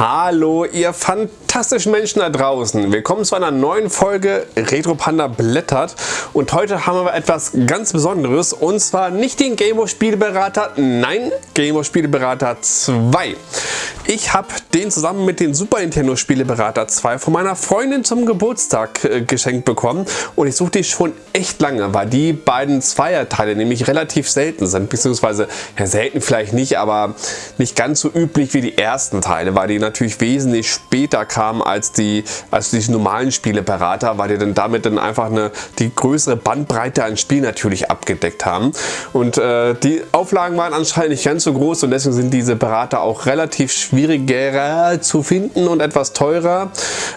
Hallo ihr fantastischen Menschen da draußen. Willkommen zu einer neuen Folge Retro Panda blättert und heute haben wir etwas ganz Besonderes und zwar nicht den Gameboy Spieleberater, nein, Gameboy Spieleberater 2. Ich habe den zusammen mit dem Super Nintendo Spieleberater 2 von meiner Freundin zum Geburtstag äh, geschenkt bekommen und ich suche die schon echt lange, weil die beiden Zweierteile nämlich relativ selten sind, beziehungsweise ja selten vielleicht nicht, aber nicht ganz so üblich wie die ersten Teile, weil die natürlich wesentlich später kamen als die, als die normalen Spieleberater, weil die dann damit dann einfach eine, die größere Bandbreite an Spielen natürlich abgedeckt haben. Und äh, die Auflagen waren anscheinend nicht ganz so groß und deswegen sind diese Berater auch relativ schwieriger zu finden und etwas teurer,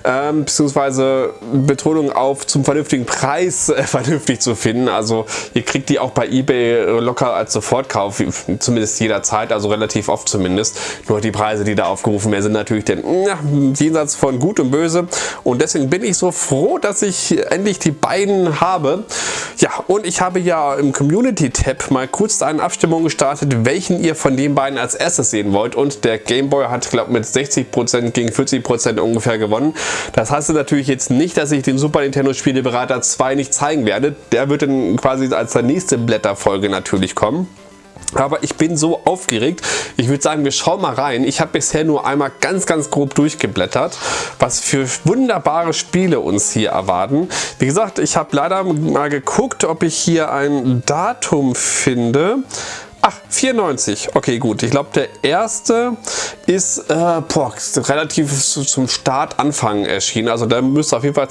ähm, beziehungsweise Betonung auf zum vernünftigen Preis äh, vernünftig zu finden. Also ihr kriegt die auch bei eBay locker als Sofortkauf, zumindest jederzeit, also relativ oft zumindest. Nur die Preise, die da aufgerufen werden, sind natürlich den ja, jenseits von Gut und Böse und deswegen bin ich so froh, dass ich endlich die beiden habe. Ja, und ich habe ja im Community-Tab mal kurz eine Abstimmung gestartet, welchen ihr von den beiden als erstes sehen wollt und der Gameboy hat, glaube mit 60% gegen 40% ungefähr gewonnen. Das heißt natürlich jetzt nicht, dass ich den Super Nintendo Spieleberater 2 nicht zeigen werde. Der wird dann quasi als der nächste Blätterfolge natürlich kommen. Aber ich bin so aufgeregt. Ich würde sagen, wir schauen mal rein. Ich habe bisher nur einmal ganz, ganz grob durchgeblättert, was für wunderbare Spiele uns hier erwarten. Wie gesagt, ich habe leider mal geguckt, ob ich hier ein Datum finde. Ach, 94. Okay, gut. Ich glaube, der erste ist äh, boah, relativ zum Start Anfang erschienen. Also der müsste auf jeden Fall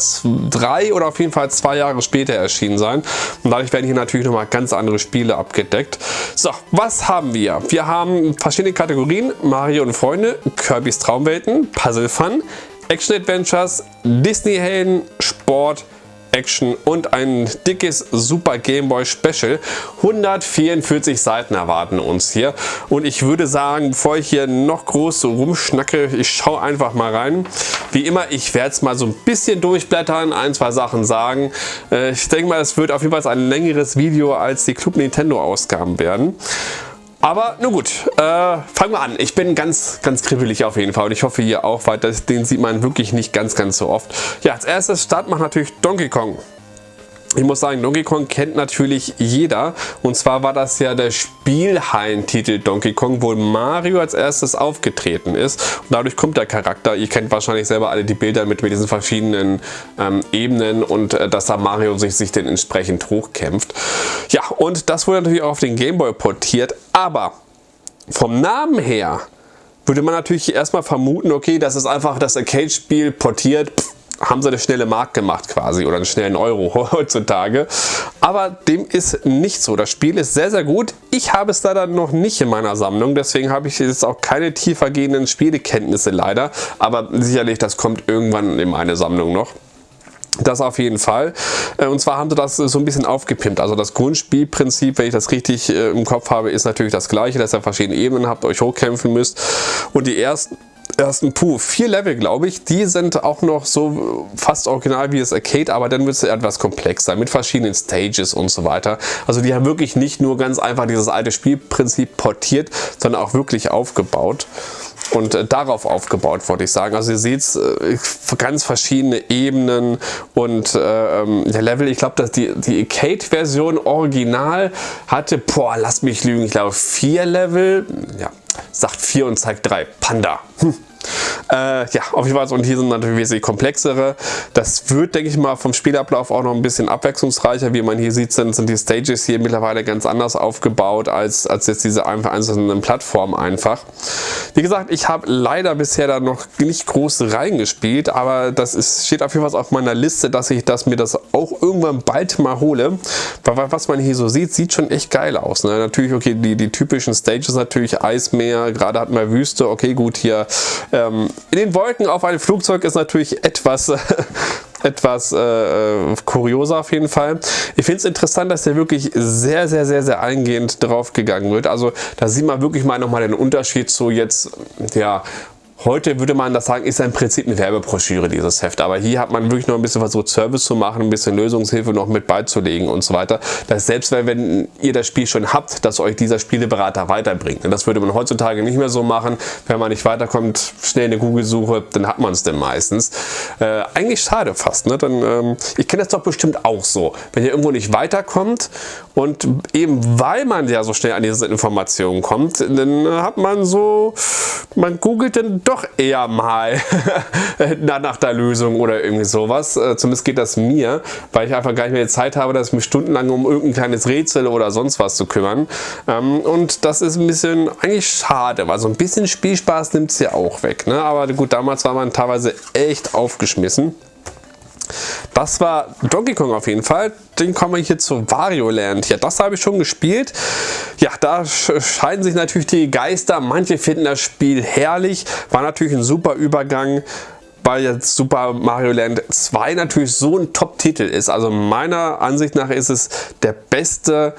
drei oder auf jeden Fall zwei Jahre später erschienen sein. Und dadurch werden hier natürlich nochmal ganz andere Spiele abgedeckt. So, was haben wir? Wir haben verschiedene Kategorien. Mario und Freunde, Kirby's Traumwelten, Puzzle Fun, Action Adventures, Disney Helden, Sport, Action und ein dickes Super Game Boy Special. 144 Seiten erwarten uns hier und ich würde sagen, bevor ich hier noch groß so rumschnacke, ich schaue einfach mal rein. Wie immer, ich werde es mal so ein bisschen durchblättern, ein, zwei Sachen sagen. Äh, ich denke mal, es wird auf jeden Fall ein längeres Video als die Club Nintendo Ausgaben werden. Aber nun gut, äh, fangen wir an. Ich bin ganz, ganz kribbelig auf jeden Fall und ich hoffe ihr auch, weil das, den sieht man wirklich nicht ganz, ganz so oft. Ja, als erstes Start macht natürlich Donkey Kong. Ich muss sagen, Donkey Kong kennt natürlich jeder. Und zwar war das ja der Spielhallen-Titel Donkey Kong, wo Mario als erstes aufgetreten ist. Und dadurch kommt der Charakter. Ihr kennt wahrscheinlich selber alle die Bilder mit, mit diesen verschiedenen ähm, Ebenen und äh, dass da Mario sich, sich dann entsprechend hochkämpft. Ja, und das wurde natürlich auch auf den Gameboy portiert. Aber vom Namen her würde man natürlich erstmal vermuten, okay, das ist einfach das Arcade-Spiel portiert. Pff, haben sie eine schnelle Mark gemacht quasi oder einen schnellen Euro heutzutage. Aber dem ist nicht so. Das Spiel ist sehr, sehr gut. Ich habe es leider noch nicht in meiner Sammlung, deswegen habe ich jetzt auch keine tiefergehenden Spielekenntnisse leider. Aber sicherlich, das kommt irgendwann in meine Sammlung noch. Das auf jeden Fall. Äh, und zwar haben sie das so ein bisschen aufgepimpt. Also das Grundspielprinzip, wenn ich das richtig äh, im Kopf habe, ist natürlich das gleiche, dass ihr verschiedene Ebenen habt, euch hochkämpfen müsst. Und die ersten ersten Puh, vier Level glaube ich, die sind auch noch so fast original wie das Arcade, aber dann wird es etwas komplexer mit verschiedenen Stages und so weiter. Also die haben wirklich nicht nur ganz einfach dieses alte Spielprinzip portiert, sondern auch wirklich aufgebaut und äh, darauf aufgebaut, wollte ich sagen. Also ihr seht äh, ganz verschiedene Ebenen und äh, ähm, der Level, ich glaube, dass die, die Arcade-Version original hatte, boah, lasst mich lügen, ich glaube vier Level, ja, sagt 4 und zeigt 3. Panda. Hm. Äh, ja, auf jeden Fall. Und hier sind natürlich wesentlich komplexere. Das wird, denke ich mal, vom Spielablauf auch noch ein bisschen abwechslungsreicher. Wie man hier sieht, sind, sind die Stages hier mittlerweile ganz anders aufgebaut als, als jetzt diese einzelnen Plattformen einfach. Wie gesagt, ich habe leider bisher da noch nicht groß reingespielt, aber das ist, steht auf jeden Fall auf meiner Liste, dass ich das, mir das auch irgendwann bald mal hole. Weil was man hier so sieht, sieht schon echt geil aus. Ne? Natürlich, okay, die, die typischen Stages natürlich Eismeer, gerade hat man Wüste, okay, gut, hier ähm, in den Wolken auf einem Flugzeug ist natürlich etwas etwas äh, kurioser auf jeden Fall. Ich finde es interessant, dass der wirklich sehr, sehr, sehr, sehr eingehend drauf gegangen wird. Also da sieht man wirklich mal nochmal den Unterschied zu jetzt, ja, Heute würde man das sagen, ist im Prinzip eine Werbebroschüre, dieses Heft. Aber hier hat man wirklich noch ein bisschen versucht, Service zu machen, ein bisschen Lösungshilfe noch mit beizulegen und so weiter. Dass selbst wenn ihr das Spiel schon habt, dass euch dieser Spieleberater weiterbringt. Das würde man heutzutage nicht mehr so machen. Wenn man nicht weiterkommt, schnell eine Google-Suche, dann hat man es denn meistens. Äh, eigentlich schade fast. Ne? Dann, ähm, ich kenne das doch bestimmt auch so. Wenn ihr irgendwo nicht weiterkommt und eben weil man ja so schnell an diese Informationen kommt, dann hat man so, man googelt dann doch doch eher mal nach der Lösung oder irgendwie sowas. Äh, zumindest geht das mir, weil ich einfach gar nicht mehr die Zeit habe, dass ich mich stundenlang um irgendein kleines Rätsel oder sonst was zu kümmern. Ähm, und das ist ein bisschen eigentlich schade, weil so ein bisschen Spielspaß nimmt es ja auch weg. Ne? Aber gut, damals war man teilweise echt aufgeschmissen. Das war Donkey Kong auf jeden Fall. Den kommen wir hier zu Wario Land. Ja, das habe ich schon gespielt. Ja, da scheiden sich natürlich die Geister. Manche finden das Spiel herrlich. War natürlich ein super Übergang weil jetzt Super Mario Land 2 natürlich so ein Top-Titel ist. Also meiner Ansicht nach ist es der beste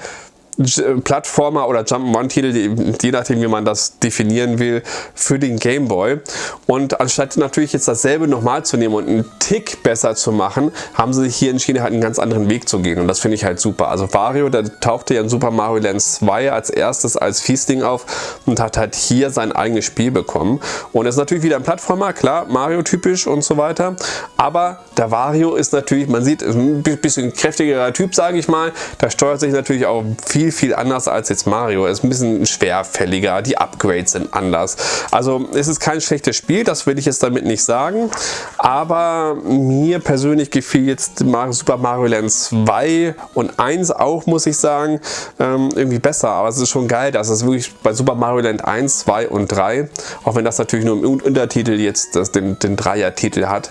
Plattformer oder Jump'n'Run-Titel, je nachdem wie man das definieren will, für den Game Boy. Und anstatt natürlich jetzt dasselbe nochmal zu nehmen und einen Tick besser zu machen, haben sie sich hier entschieden, halt einen ganz anderen Weg zu gehen. Und das finde ich halt super. Also Wario, der tauchte ja in Super Mario Land 2 als erstes als Fiesling auf und hat halt hier sein eigenes Spiel bekommen. Und ist natürlich wieder ein Plattformer, klar, Mario-typisch und so weiter. Aber der Wario ist natürlich, man sieht, ein bisschen kräftigerer Typ, sage ich mal. Da steuert sich natürlich auch viel viel, viel anders als jetzt Mario. Ist ein bisschen schwerfälliger, die Upgrades sind anders. Also es ist kein schlechtes Spiel, das will ich jetzt damit nicht sagen. Aber mir persönlich gefiel jetzt Super Mario Land 2 und 1 auch, muss ich sagen, ähm, irgendwie besser. Aber es ist schon geil, dass es wirklich bei Super Mario Land 1, 2 und 3, auch wenn das natürlich nur im Untertitel jetzt das, den, den Dreier-Titel hat,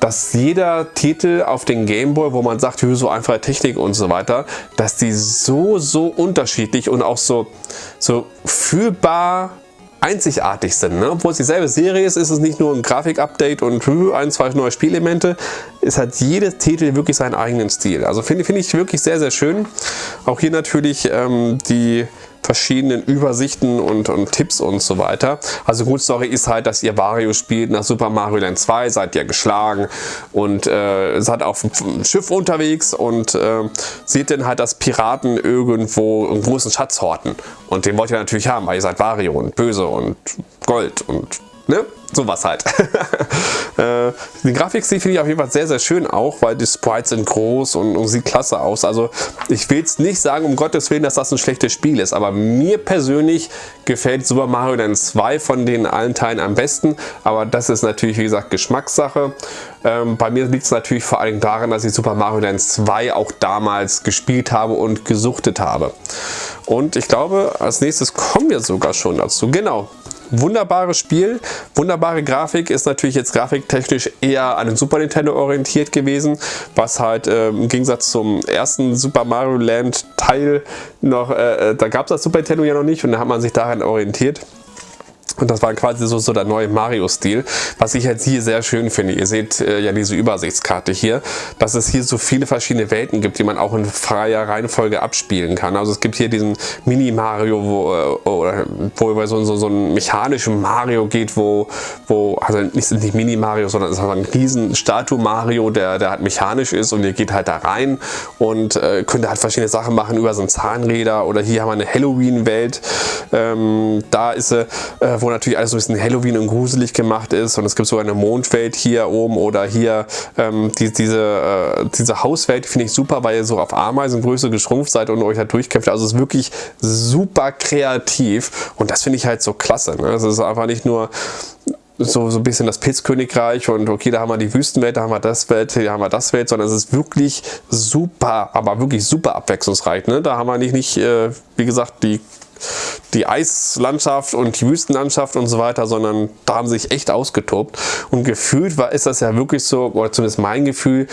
dass jeder Titel auf den Gameboy, wo man sagt, so einfache Technik und so weiter, dass die so, so unterschiedlich und auch so, so fühlbar einzigartig sind. Ne? Obwohl es dieselbe Serie ist, ist es nicht nur ein Grafik-Update und ein, zwei neue Spielelemente. Es hat jedes Titel wirklich seinen eigenen Stil. Also finde find ich wirklich sehr, sehr schön. Auch hier natürlich ähm, die verschiedenen Übersichten und, und, Tipps und so weiter. Also Grundstory ist halt, dass ihr Wario spielt nach Super Mario Land 2, seid ihr geschlagen und äh, seid auf einem Schiff unterwegs und äh, seht dann halt, dass Piraten irgendwo einen großen Schatz horten. Und den wollt ihr natürlich haben, weil ihr seid Wario und böse und Gold und ne? sowas halt. Äh, die Grafik finde ich auf jeden Fall sehr, sehr schön auch, weil die Sprites sind groß und, und sieht klasse aus. Also ich will jetzt nicht sagen, um Gottes Willen, dass das ein schlechtes Spiel ist, aber mir persönlich gefällt Super Mario Land 2 von den allen Teilen am besten, aber das ist natürlich, wie gesagt, Geschmackssache. Ähm, bei mir liegt es natürlich vor allem daran, dass ich Super Mario Land 2 auch damals gespielt habe und gesuchtet habe. Und ich glaube, als nächstes kommen wir sogar schon dazu. Genau, wunderbares Spiel, wunderbare Grafik, ist natürlich jetzt grafiktechnisch eher an den Super Nintendo orientiert gewesen, was halt äh, im Gegensatz zum ersten Super Mario Land Teil noch, äh, äh da gab es das Super Nintendo ja noch nicht und da hat man sich daran orientiert. Und das war quasi so, so der neue Mario-Stil, was ich jetzt hier sehr schön finde. Ihr seht äh, ja diese Übersichtskarte hier, dass es hier so viele verschiedene Welten gibt, die man auch in freier Reihenfolge abspielen kann. Also es gibt hier diesen Mini-Mario, wo, äh, wo über so, so, so einen mechanischen Mario geht, wo, wo also nicht, nicht Mini-Mario, sondern es ist ein riesen Statue-Mario, der, der halt mechanisch ist und ihr geht halt da rein und äh, könnt halt verschiedene Sachen machen über so ein Zahnräder oder hier haben wir eine Halloween-Welt. Ähm, da ist äh, wo natürlich alles so ein bisschen Halloween und gruselig gemacht ist und es gibt so eine Mondwelt hier oben oder hier ähm, die, diese, äh, diese Hauswelt finde ich super, weil ihr so auf Ameisengröße geschrumpft seid und euch da durchkämpft. Also es ist wirklich super kreativ und das finde ich halt so klasse. Ne? Es ist einfach nicht nur so, so ein bisschen das Pilzkönigreich und okay, da haben wir die Wüstenwelt, da haben wir das Welt, hier haben wir das Welt, sondern es ist wirklich super, aber wirklich super abwechslungsreich. Ne? Da haben wir nicht, nicht äh, wie gesagt, die die Eislandschaft und die Wüstenlandschaft und so weiter, sondern da haben sie sich echt ausgetobt. Und gefühlt war, ist das ja wirklich so, oder zumindest mein Gefühl,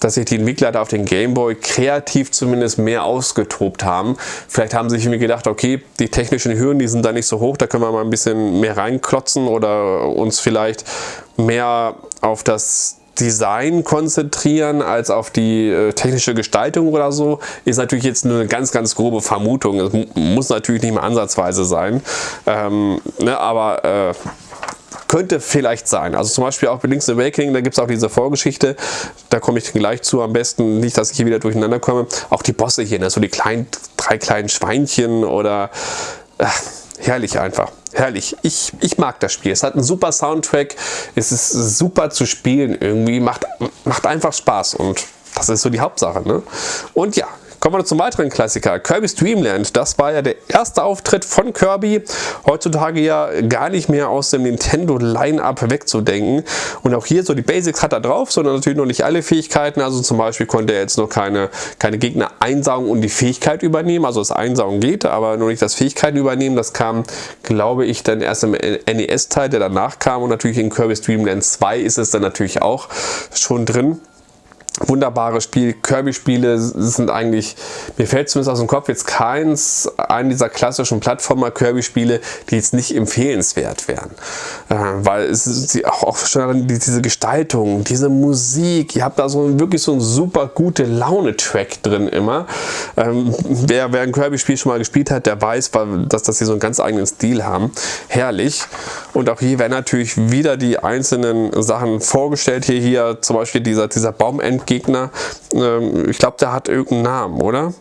dass sich die Entwickler da auf den Gameboy kreativ zumindest mehr ausgetobt haben. Vielleicht haben sie sich irgendwie gedacht, okay, die technischen Hürden, die sind da nicht so hoch, da können wir mal ein bisschen mehr reinklotzen oder uns vielleicht mehr auf das Design konzentrieren als auf die äh, technische Gestaltung oder so, ist natürlich jetzt nur eine ganz, ganz grobe Vermutung. Es muss natürlich nicht mehr ansatzweise sein. Ähm, ne, aber äh, könnte vielleicht sein. Also zum Beispiel auch bei Link's Awakening, da gibt es auch diese Vorgeschichte, da komme ich gleich zu am besten, nicht, dass ich hier wieder durcheinander komme. Auch die Bosse hier, ne? so die kleinen, drei kleinen Schweinchen oder... Äh, herrlich einfach. Herrlich. Ich, ich mag das Spiel. Es hat einen super Soundtrack. Es ist super zu spielen irgendwie. Macht, macht einfach Spaß und das ist so die Hauptsache. Ne? Und ja, Kommen wir zum weiteren Klassiker, Kirby's Dream Land. Das war ja der erste Auftritt von Kirby. Heutzutage ja gar nicht mehr aus dem Nintendo Line-Up wegzudenken. Und auch hier so die Basics hat er drauf, sondern natürlich noch nicht alle Fähigkeiten. Also zum Beispiel konnte er jetzt noch keine, keine Gegner einsaugen und die Fähigkeit übernehmen. Also das Einsaugen geht, aber noch nicht das Fähigkeiten übernehmen. Das kam, glaube ich, dann erst im NES-Teil, der danach kam. Und natürlich in Kirby's Dream Land 2 ist es dann natürlich auch schon drin wunderbares Spiel. Kirby-Spiele sind eigentlich, mir fällt zumindest aus dem Kopf jetzt keins, einen dieser klassischen Plattformer-Kirby-Spiele, die jetzt nicht empfehlenswert wären. Äh, weil es ist auch schon diese Gestaltung, diese Musik, ihr habt da so wirklich so ein super gute Laune-Track drin immer. Ähm, wer, wer ein Kirby-Spiel schon mal gespielt hat, der weiß, dass das hier so einen ganz eigenen Stil haben. Herrlich. Und auch hier werden natürlich wieder die einzelnen Sachen vorgestellt. Hier, hier zum Beispiel dieser, dieser Baumend Gegner, ähm, ich glaube, der hat irgendeinen Namen, oder?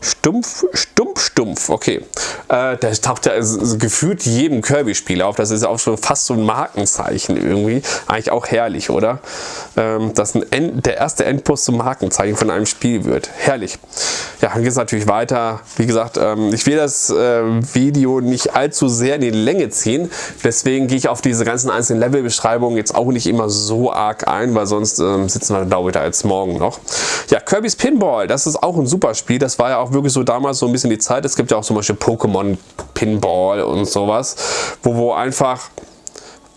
Stumpf, Stumpf, Stumpf, okay. Äh, der taucht ja gefühlt jedem Kirby-Spiel auf. Das ist auch schon fast so ein Markenzeichen irgendwie. Eigentlich auch herrlich, oder? Ähm, dass End, der erste Endpost zum Markenzeichen von einem Spiel wird. Herrlich. Ja, dann geht es natürlich weiter. Wie gesagt, ähm, ich will das äh, Video nicht allzu sehr in die Länge ziehen. Deswegen gehe ich auf diese ganzen einzelnen Levelbeschreibungen jetzt auch nicht immer so arg ein, weil sonst ähm, sitzen wir da wieder als morgen noch. Ja, Kirby's Pinball, das ist auch ein super Spiel. Das war ja auch wirklich so damals so ein bisschen die Zeit. Es gibt ja auch zum Beispiel Pokémon Pinball und sowas, wo, wo einfach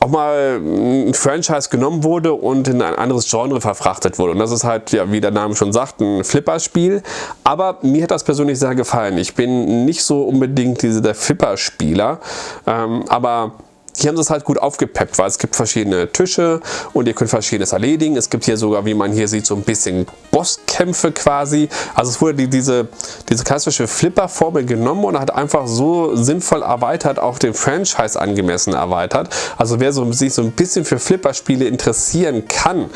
auch mal ein Franchise genommen wurde und in ein anderes Genre verfrachtet wurde. Und das ist halt, ja, wie der Name schon sagt, ein Flipperspiel. Aber mir hat das persönlich sehr gefallen. Ich bin nicht so unbedingt diese, der Flipperspieler, ähm, aber hier haben sie es halt gut aufgepeppt, weil es gibt verschiedene Tische und ihr könnt verschiedenes erledigen. Es gibt hier sogar, wie man hier sieht, so ein bisschen Bosskämpfe quasi. Also es wurde die, diese, diese klassische Flipper-Formel genommen und hat einfach so sinnvoll erweitert, auch den Franchise angemessen erweitert. Also wer so, sich so ein bisschen für Flipper-Spiele interessieren kann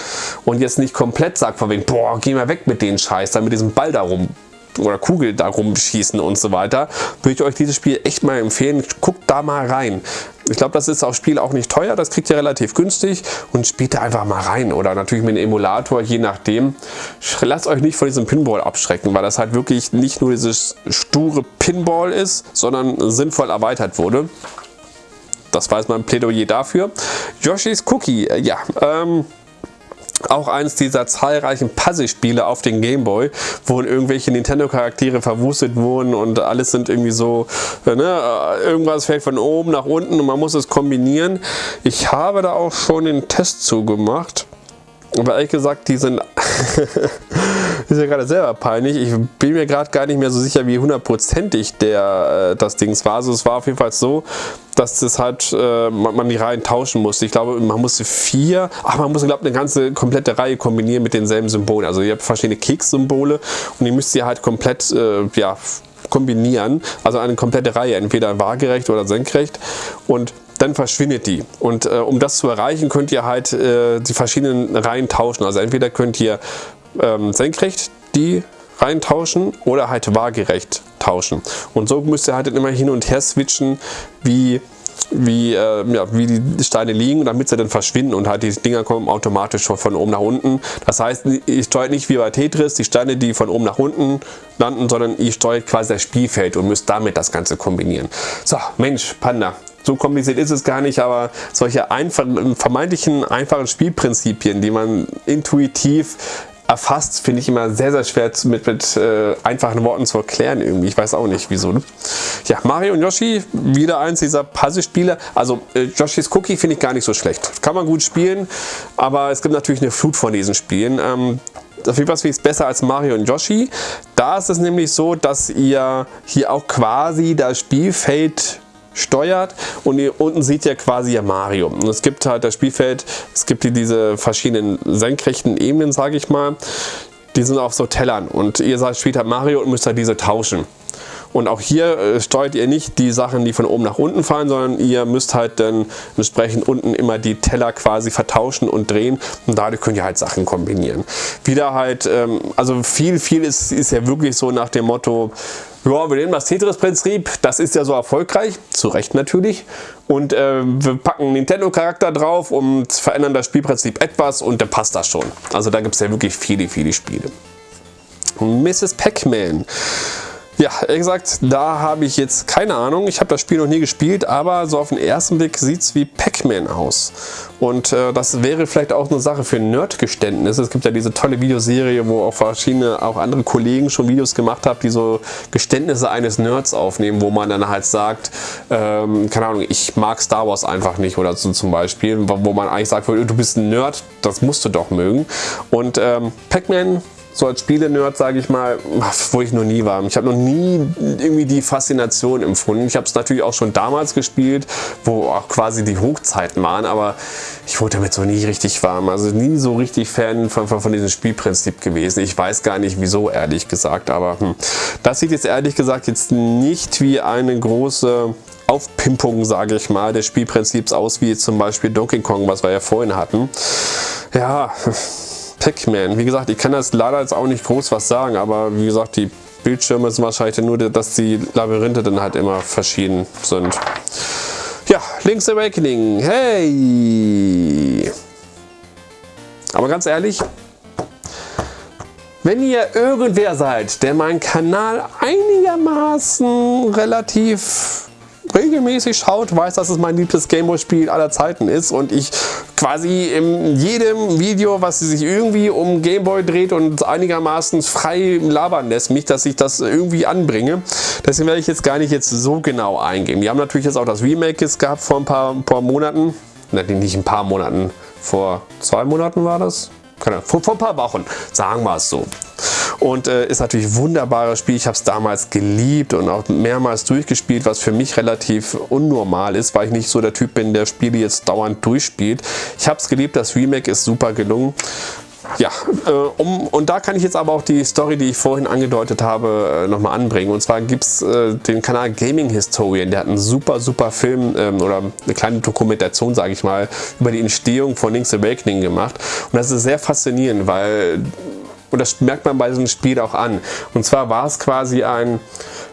und jetzt nicht komplett sagt von wegen, boah, geh mal weg mit den Scheiß, dann mit diesem Ball da rum oder Kugel da rumschießen und so weiter, würde ich euch dieses Spiel echt mal empfehlen. Guckt da mal rein. Ich glaube, das ist auch Spiel auch nicht teuer, das kriegt ihr relativ günstig und spielt da einfach mal rein. Oder natürlich mit einem Emulator, je nachdem. Lasst euch nicht von diesem Pinball abschrecken, weil das halt wirklich nicht nur dieses sture Pinball ist, sondern sinnvoll erweitert wurde. Das war jetzt mein Plädoyer dafür. Yoshi's Cookie, äh, ja, ähm, auch eines dieser zahlreichen Puzzle-Spiele auf den Gameboy, wo irgendwelche Nintendo-Charaktere verwurstet wurden und alles sind irgendwie so, äh, ne, äh, irgendwas fällt von oben nach unten und man muss es kombinieren. Ich habe da auch schon den Test zugemacht, aber ehrlich gesagt, die sind ist ja gerade selber peinlich. Ich bin mir gerade gar nicht mehr so sicher, wie hundertprozentig der äh, das Dings war. Also es war auf jeden Fall so, dass das halt äh, man, man, die Reihen tauschen musste. Ich glaube, man musste vier, ach man musste glaube eine ganze komplette Reihe kombinieren mit denselben Symbolen. Also ihr habt verschiedene Keks-Symbole und die müsst ihr halt komplett äh, ja, kombinieren. Also eine komplette Reihe, entweder waagerecht oder senkrecht. Und dann verschwindet die. Und äh, um das zu erreichen, könnt ihr halt äh, die verschiedenen Reihen tauschen. Also entweder könnt ihr ähm, senkrecht die reintauschen oder halt waagerecht tauschen. Und so müsst ihr halt immer hin und her switchen, wie wie, äh, ja, wie die Steine liegen, damit sie dann verschwinden und halt die Dinger kommen automatisch von oben nach unten. Das heißt, ihr steuert nicht wie bei Tetris die Steine, die von oben nach unten landen, sondern ihr steuert quasi das Spielfeld und müsst damit das Ganze kombinieren. So, Mensch, Panda, so kompliziert ist es gar nicht, aber solche einfachen, vermeintlichen einfachen Spielprinzipien, die man intuitiv erfasst, finde ich immer sehr, sehr schwer mit, mit äh, einfachen Worten zu erklären irgendwie. Ich weiß auch nicht, wieso. Ne? Ja, Mario und Yoshi, wieder eins dieser Puzzle-Spiele. Also äh, Yoshis Cookie finde ich gar nicht so schlecht. Kann man gut spielen, aber es gibt natürlich eine Flut von diesen Spielen. Ähm, auf jeden Fall ich es besser als Mario und Yoshi. Da ist es nämlich so, dass ihr hier auch quasi das Spielfeld steuert und hier unten seht ihr quasi ja Mario. Und es gibt halt das Spielfeld, es gibt hier diese verschiedenen senkrechten Ebenen, sage ich mal. die sind auf so Tellern und ihr seid spielt halt Mario und müsst halt diese tauschen. Und auch hier äh, steuert ihr nicht die Sachen, die von oben nach unten fallen, sondern ihr müsst halt dann entsprechend unten immer die Teller quasi vertauschen und drehen und dadurch könnt ihr halt Sachen kombinieren. Wieder halt, ähm, also viel, viel ist, ist ja wirklich so nach dem Motto, ja, wir nehmen das Tetris-Prinzip, das ist ja so erfolgreich, zu Recht natürlich. Und äh, wir packen Nintendo-Charakter drauf und verändern das Spielprinzip etwas und dann passt das schon. Also da gibt es ja wirklich viele, viele Spiele. Mrs. Pac-Man. Ja, ehrlich gesagt, da habe ich jetzt keine Ahnung. Ich habe das Spiel noch nie gespielt, aber so auf den ersten Blick sieht es wie Pac-Man aus. Und äh, das wäre vielleicht auch eine Sache für Nerdgeständnis. Es gibt ja diese tolle Videoserie, wo auch verschiedene, auch andere Kollegen schon Videos gemacht haben, die so Geständnisse eines Nerds aufnehmen, wo man dann halt sagt, ähm, keine Ahnung, ich mag Star Wars einfach nicht oder so zum Beispiel, wo man eigentlich sagt, du bist ein Nerd, das musst du doch mögen. Und ähm, Pac-Man so als Spiele-Nerd, sage ich mal, wo ich noch nie war. Ich habe noch nie irgendwie die Faszination empfunden. Ich habe es natürlich auch schon damals gespielt, wo auch quasi die Hochzeiten waren, aber ich wurde damit so nie richtig warm. Also nie so richtig Fan von, von, von diesem Spielprinzip gewesen. Ich weiß gar nicht wieso, ehrlich gesagt, aber hm. das sieht jetzt ehrlich gesagt jetzt nicht wie eine große Aufpimpung, sage ich mal, des Spielprinzips aus, wie zum Beispiel Donkey Kong, was wir ja vorhin hatten. Ja, Pac-Man. Wie gesagt, ich kann das leider jetzt auch nicht groß was sagen, aber wie gesagt, die Bildschirme sind wahrscheinlich nur, dass die Labyrinthe dann halt immer verschieden sind. Ja, Link's Awakening. Hey! Aber ganz ehrlich, wenn ihr irgendwer seid, der meinen Kanal einigermaßen relativ regelmäßig schaut, weiß, dass es mein liebstes Gameboy-Spiel aller Zeiten ist und ich quasi in jedem Video, was sich irgendwie um Gameboy dreht und einigermaßen frei labern lässt, mich, dass ich das irgendwie anbringe. Deswegen werde ich jetzt gar nicht jetzt so genau eingehen. Wir haben natürlich jetzt auch das Remake gehabt vor ein paar, ein paar Monaten. Nicht ein paar Monaten, vor zwei Monaten war das? Vor, vor ein paar Wochen, sagen wir es so. Und äh, ist natürlich ein wunderbares Spiel. Ich habe es damals geliebt und auch mehrmals durchgespielt, was für mich relativ unnormal ist, weil ich nicht so der Typ bin, der Spiele jetzt dauernd durchspielt. Ich habe es geliebt, das Remake ist super gelungen. Ja, äh, um, und da kann ich jetzt aber auch die Story, die ich vorhin angedeutet habe, äh, nochmal anbringen. Und zwar gibt es äh, den Kanal Gaming Historian, der hat einen super, super Film ähm, oder eine kleine Dokumentation, sage ich mal, über die Entstehung von Link's Awakening gemacht. Und das ist sehr faszinierend, weil und das merkt man bei diesem Spiel auch an. Und zwar war es quasi ein,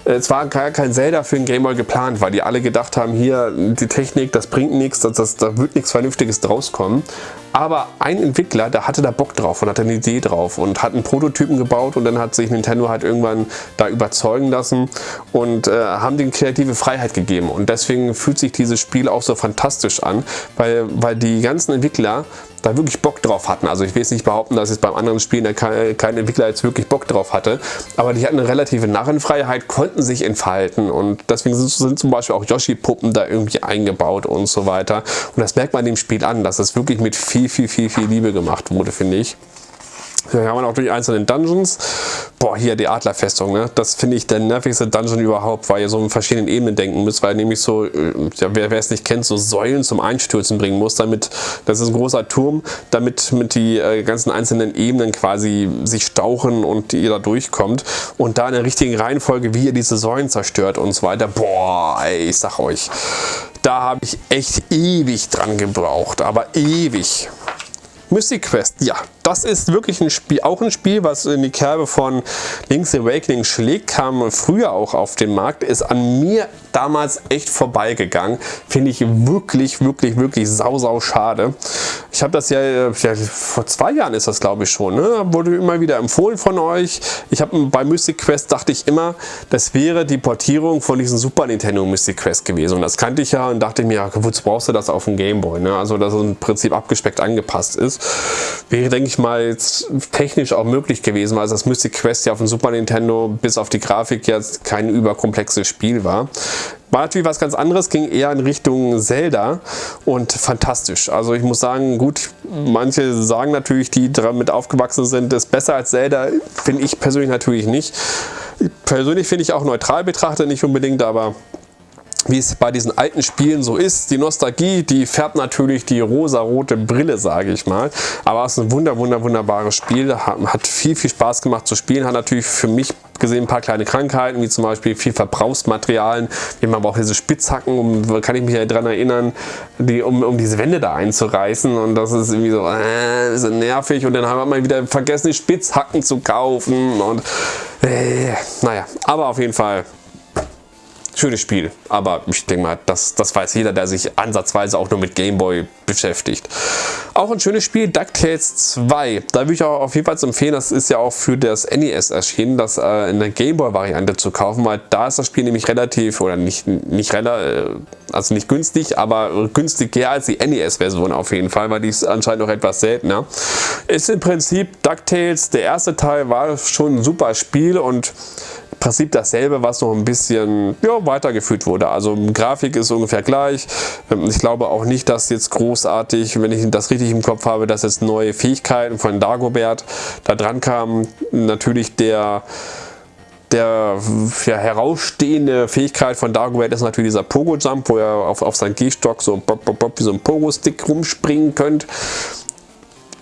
äh, es war gar kein Zelda für den Gameboy geplant, weil die alle gedacht haben, hier die Technik, das bringt nichts, das, das, da wird nichts Vernünftiges draus kommen. Aber ein Entwickler, der hatte da Bock drauf und hatte eine Idee drauf und hat einen Prototypen gebaut und dann hat sich Nintendo halt irgendwann da überzeugen lassen und äh, haben den kreative Freiheit gegeben. Und deswegen fühlt sich dieses Spiel auch so fantastisch an, weil, weil die ganzen Entwickler da wirklich Bock drauf hatten. Also ich will jetzt nicht behaupten, dass jetzt beim anderen Spielen kein, kein Entwickler jetzt wirklich Bock drauf hatte, aber die hatten eine relative Narrenfreiheit, konnten sich entfalten und deswegen sind, sind zum Beispiel auch Yoshi-Puppen da irgendwie eingebaut und so weiter. Und das merkt man dem Spiel an, dass es wirklich mit viel viel, viel, viel Liebe gemacht wurde, finde ich. Hier haben wir auch durch einzelne Dungeons. Boah, hier die Adlerfestung, ne? Das finde ich der nervigste Dungeon überhaupt, weil ihr so in verschiedenen Ebenen denken müsst, weil ihr nämlich so, äh, ja, wer es nicht kennt, so Säulen zum Einstürzen bringen muss, damit, das ist ein großer Turm, damit mit die äh, ganzen einzelnen Ebenen quasi sich stauchen und ihr da durchkommt und da in der richtigen Reihenfolge, wie ihr diese Säulen zerstört und so weiter. Boah, ey, ich sag euch, da habe ich echt ewig dran gebraucht, aber ewig. Mystic Quest, ja, das ist wirklich ein Spiel, auch ein Spiel, was in die Kerbe von Link's Awakening schlägt, kam früher auch auf den Markt, ist an mir damals echt vorbeigegangen. Finde ich wirklich, wirklich, wirklich sau, sau schade. Ich habe das ja, ja, vor zwei Jahren ist das glaube ich schon, ne? wurde immer wieder empfohlen von euch. Ich habe bei Mystic Quest dachte ich immer, das wäre die Portierung von diesem Super Nintendo Mystic Quest gewesen. Und das kannte ich ja und dachte mir, ja, wozu brauchst du das auf dem Gameboy? Ne? Also, dass es im Prinzip abgespeckt angepasst ist. Wäre, denke ich mal, jetzt technisch auch möglich gewesen, weil das Mystic Quest ja auf dem Super Nintendo bis auf die Grafik jetzt kein überkomplexes Spiel war. War natürlich was ganz anderes, ging eher in Richtung Zelda und fantastisch. Also ich muss sagen, gut, manche sagen natürlich, die damit aufgewachsen sind, ist besser als Zelda, finde ich persönlich natürlich nicht. Persönlich finde ich auch neutral betrachtet nicht unbedingt, aber wie es bei diesen alten Spielen so ist. Die Nostalgie, die färbt natürlich die rosa-rote Brille, sage ich mal. Aber es ist ein wunder, wunder, wunderbares Spiel. Hat viel, viel Spaß gemacht zu spielen. Hat natürlich für mich gesehen ein paar kleine Krankheiten, wie zum Beispiel viel Verbrauchsmaterialien. Haben aber auch diese Spitzhacken, um, kann ich mich ja daran erinnern, die, um, um diese Wände da einzureißen. Und das ist irgendwie so, äh, ist nervig. Und dann haben wir mal wieder vergessen, die Spitzhacken zu kaufen. Und äh, naja, aber auf jeden Fall schönes Spiel, aber ich denke mal, das, das weiß jeder, der sich ansatzweise auch nur mit Gameboy beschäftigt. Auch ein schönes Spiel, DuckTales 2. Da würde ich auch auf jeden Fall empfehlen, das ist ja auch für das NES erschienen, das äh, in der Gameboy-Variante zu kaufen, weil da ist das Spiel nämlich relativ, oder nicht, nicht relativ, äh, also nicht günstig, aber günstiger als die NES-Version auf jeden Fall, weil die ist anscheinend noch etwas seltener. Ist im Prinzip DuckTales, der erste Teil war schon ein super Spiel und Prinzip dasselbe, was noch ein bisschen ja, weitergeführt wurde. Also Grafik ist ungefähr gleich. Ähm, ich glaube auch nicht, dass jetzt großartig, wenn ich das richtig im Kopf habe, dass jetzt neue Fähigkeiten von Dagobert da dran kamen. Natürlich der der ja, herausstehende Fähigkeit von Dagobert ist natürlich dieser Pogo-Jump, wo ihr auf, auf seinen Gehstock so bop, bop, bop, wie so ein Pogo-Stick rumspringen könnt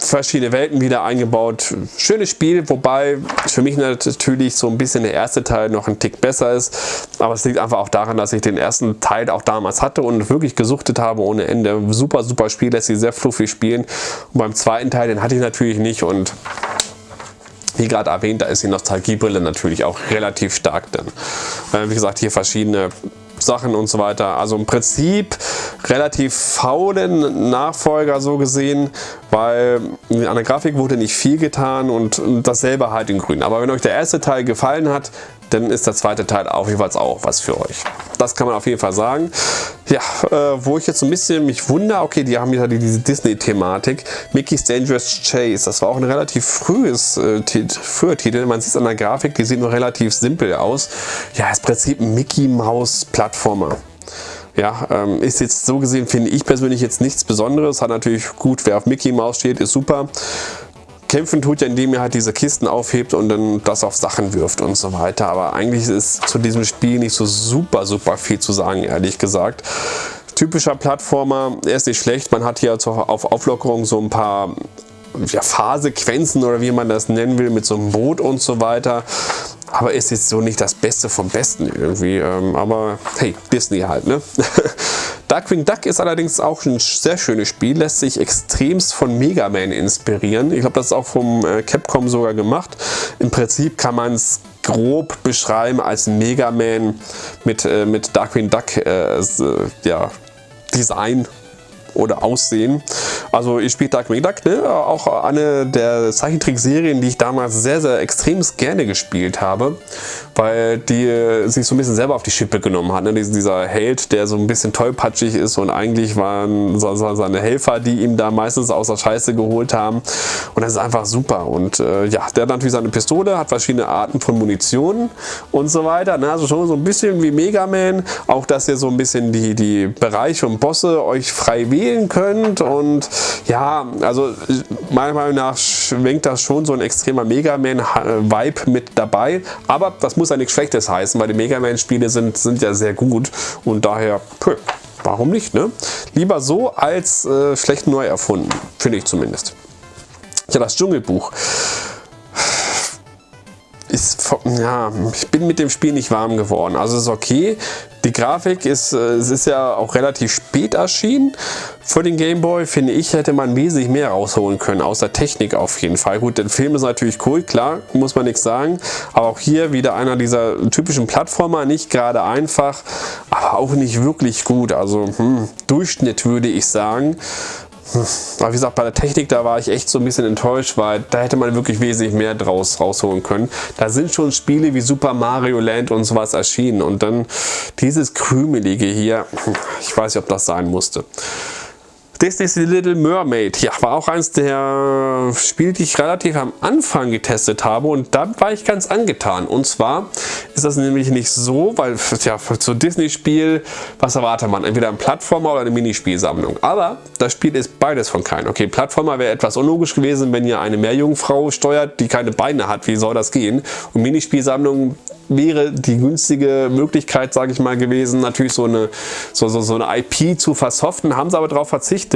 verschiedene Welten wieder eingebaut. Schönes Spiel, wobei für mich natürlich so ein bisschen der erste Teil noch ein Tick besser ist. Aber es liegt einfach auch daran, dass ich den ersten Teil auch damals hatte und wirklich gesuchtet habe ohne Ende. Super, super Spiel, lässt sich sehr fluffig spielen. Und beim zweiten Teil, den hatte ich natürlich nicht und wie gerade erwähnt, da ist die Nostalgiebrille natürlich auch relativ stark drin. Äh, wie gesagt, hier verschiedene Sachen und so weiter. Also im Prinzip relativ faulen Nachfolger so gesehen, weil an der Grafik wurde nicht viel getan und dasselbe halt in grün. Aber wenn euch der erste Teil gefallen hat, dann ist der zweite Teil auf jeden Fall auch was für euch. Das kann man auf jeden Fall sagen. Ja, äh, wo ich jetzt so ein bisschen mich wundere, okay, die haben ja diese Disney-Thematik. Mickey's Dangerous Chase, das war auch ein relativ frühes äh, Titel. Man sieht es an der Grafik, die sieht nur relativ simpel aus. Ja, ist im Prinzip ein Mickey Maus Plattformer. Ja, ähm, ist jetzt so gesehen, finde ich persönlich jetzt nichts Besonderes. Hat natürlich gut, wer auf Mickey Maus steht, ist super. Kämpfen tut ja, indem ihr halt diese Kisten aufhebt und dann das auf Sachen wirft und so weiter. Aber eigentlich ist zu diesem Spiel nicht so super, super viel zu sagen, ehrlich gesagt. Typischer Plattformer, er ist nicht schlecht. Man hat hier auf Auflockerung so ein paar ja, Fahrsequenzen oder wie man das nennen will, mit so einem Boot und so weiter. Aber ist jetzt so nicht das Beste vom Besten irgendwie. Ähm, aber hey, Disney halt, ne? Darkwing Duck ist allerdings auch ein sehr schönes Spiel, lässt sich extremst von Mega Man inspirieren. Ich glaube, das ist auch vom äh, Capcom sogar gemacht. Im Prinzip kann man es grob beschreiben als Mega Man mit, äh, mit Darkwing Duck äh, ja, Design oder Aussehen. Also ich spiele Darkwing Duck, ne? auch eine der Zeichentrickserien, die ich damals sehr, sehr extrem gerne gespielt habe, weil die sich so ein bisschen selber auf die Schippe genommen hat. Ne? Dieser Held, der so ein bisschen tollpatschig ist und eigentlich waren seine Helfer, die ihm da meistens aus der Scheiße geholt haben. Und das ist einfach super. Und äh, ja, der hat natürlich seine Pistole, hat verschiedene Arten von Munition und so weiter. Ne? Also schon so ein bisschen wie Mega Man. Auch, dass ihr so ein bisschen die, die Bereiche und Bosse euch frei wählt wählen könnt und ja, also meiner Meinung nach schwingt das schon so ein extremer Mega Man-Vibe mit dabei, aber das muss ja nichts Schlechtes heißen, weil die Mega Man-Spiele sind, sind ja sehr gut und daher, pö, warum nicht, ne? Lieber so als äh, schlecht neu erfunden, finde ich zumindest. Ja, das Dschungelbuch ja, ich bin mit dem Spiel nicht warm geworden. Also ist okay. Die Grafik ist, äh, es ist ja auch relativ spät erschienen für den Game Boy. Finde ich, hätte man wesentlich mehr rausholen können, außer Technik auf jeden Fall. Gut, der Film ist natürlich cool, klar, muss man nichts sagen. Aber auch hier wieder einer dieser typischen Plattformer, nicht gerade einfach, aber auch nicht wirklich gut. Also hm, Durchschnitt würde ich sagen. Aber wie gesagt, bei der Technik, da war ich echt so ein bisschen enttäuscht, weil da hätte man wirklich wesentlich mehr draus rausholen können. Da sind schon Spiele wie Super Mario Land und sowas erschienen und dann dieses Krümelige hier, ich weiß nicht, ob das sein musste. Disney's Little Mermaid. Ja, war auch eins der Spiele, die ich relativ am Anfang getestet habe und da war ich ganz angetan. Und zwar ist das nämlich nicht so, weil ja, so Disney-Spiel, was erwartet man? Entweder ein Plattformer oder eine Minispielsammlung. Aber das Spiel ist beides von keinem. Okay, Plattformer wäre etwas unlogisch gewesen, wenn ihr eine Meerjungfrau steuert, die keine Beine hat. Wie soll das gehen? Und Minispielsammlung wäre die günstige Möglichkeit, sage ich mal, gewesen, natürlich so eine, so, so, so eine IP zu versoften, haben sie aber darauf verzichtet.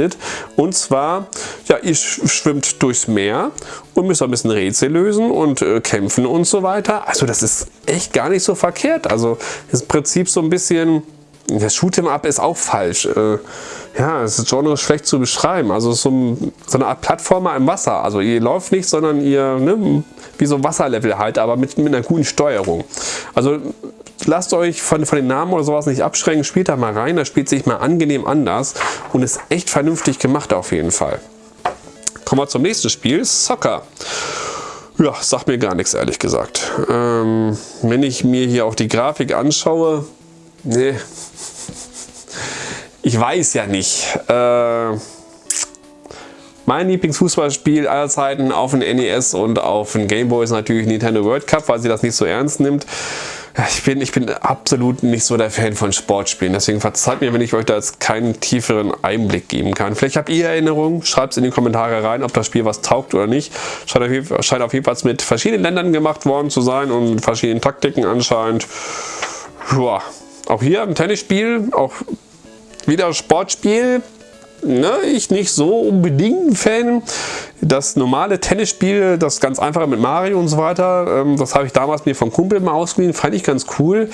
Und zwar, ja, ihr schwimmt durchs Meer und müsst ein bisschen Rätsel lösen und äh, kämpfen und so weiter. Also das ist echt gar nicht so verkehrt. Also ist im Prinzip so ein bisschen, das Shoot'em Up ist auch falsch. Äh, ja, ist Genre schlecht zu beschreiben. Also so, ein, so, eine Art Plattformer im Wasser. Also ihr läuft nicht, sondern ihr, ne, wie so ein Wasserlevel halt, aber mit, mit einer guten Steuerung. Also lasst euch von, von den Namen oder sowas nicht abschrecken, spielt da mal rein, das spielt sich mal angenehm anders und ist echt vernünftig gemacht auf jeden Fall. Kommen wir zum nächsten Spiel, Soccer. Ja, sagt mir gar nichts, ehrlich gesagt. Ähm, wenn ich mir hier auch die Grafik anschaue, nee, ich weiß ja nicht. Äh, mein Lieblingsfußballspiel aller Zeiten auf dem NES und auf dem Game Boy ist natürlich Nintendo World Cup, weil sie das nicht so ernst nimmt. Ich bin, ich bin absolut nicht so der Fan von Sportspielen, deswegen verzeiht mir, wenn ich euch da jetzt keinen tieferen Einblick geben kann. Vielleicht habt ihr Erinnerungen, schreibt es in die Kommentare rein, ob das Spiel was taugt oder nicht. Scheint auf, jeden, scheint auf jeden Fall mit verschiedenen Ländern gemacht worden zu sein und mit verschiedenen Taktiken anscheinend. Joa. Auch hier ein Tennisspiel, auch wieder Sportspiel. Ne, ich nicht so unbedingt Fan. Das normale Tennisspiel, das ganz einfache mit Mario und so weiter, ähm, das habe ich damals mir vom Kumpel mal ausgeliehen, fand ich ganz cool.